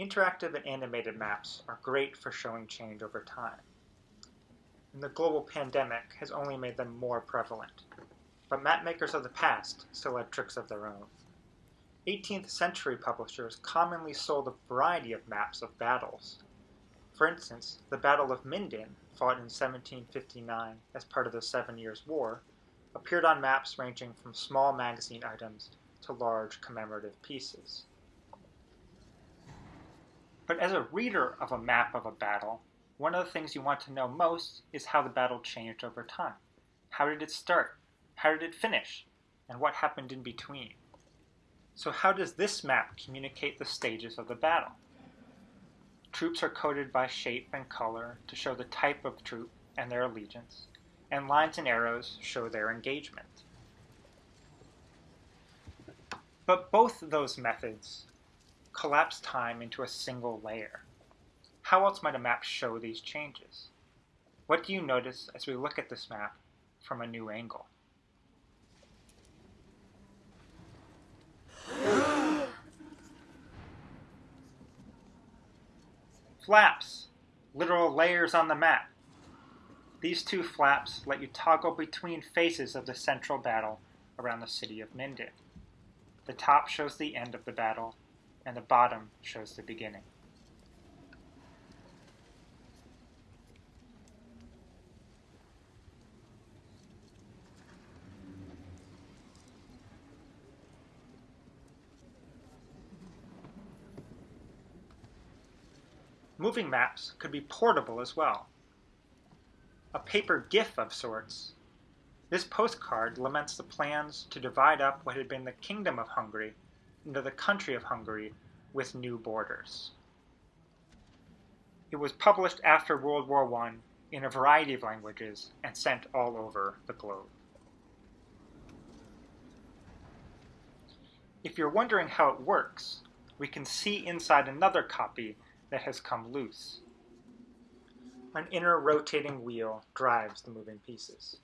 Interactive and animated maps are great for showing change over time. And the global pandemic has only made them more prevalent. But mapmakers of the past still had tricks of their own. 18th century publishers commonly sold a variety of maps of battles. For instance, the Battle of Minden, fought in 1759 as part of the Seven Years' War, appeared on maps ranging from small magazine items to large commemorative pieces. But as a reader of a map of a battle, one of the things you want to know most is how the battle changed over time. How did it start? How did it finish? And what happened in between? So how does this map communicate the stages of the battle? Troops are coded by shape and color to show the type of troop and their allegiance, and lines and arrows show their engagement. But both those methods collapse time into a single layer. How else might a map show these changes? What do you notice as we look at this map from a new angle? Flaps, literal layers on the map. These two flaps let you toggle between phases of the central battle around the city of Minden. The top shows the end of the battle, and the bottom shows the beginning. Moving maps could be portable as well. A paper GIF of sorts. This postcard laments the plans to divide up what had been the Kingdom of Hungary into the country of Hungary with new borders. It was published after World War I in a variety of languages and sent all over the globe. If you're wondering how it works, we can see inside another copy that has come loose. An inner rotating wheel drives the moving pieces.